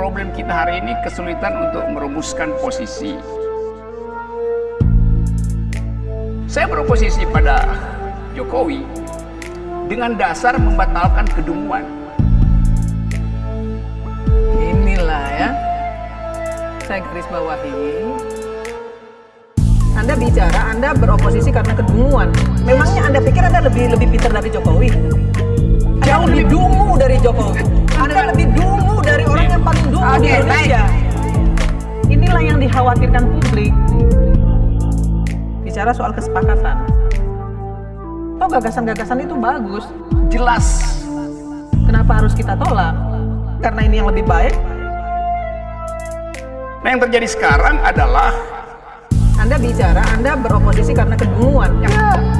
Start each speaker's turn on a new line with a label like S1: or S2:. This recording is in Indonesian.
S1: problem kita hari ini kesulitan untuk merumuskan posisi. Saya beroposisi pada Jokowi dengan dasar membatalkan kedunguan.
S2: Inilah ya. Saya garis bawahi. Anda bicara, Anda beroposisi karena kedunguan. Memangnya Anda pikir Anda lebih lebih pintar dari Jokowi? Jauh lebih dungu dari Jokowi. Indonesia. Inilah yang dikhawatirkan publik. Bicara soal kesepakatan. Oh gagasan-gagasan itu bagus.
S1: Jelas
S2: Kenapa harus kita tolak? Karena ini yang lebih baik.
S1: Nah yang terjadi sekarang adalah
S2: Anda bicara, Anda beroposisi karena kedunguan. Lebih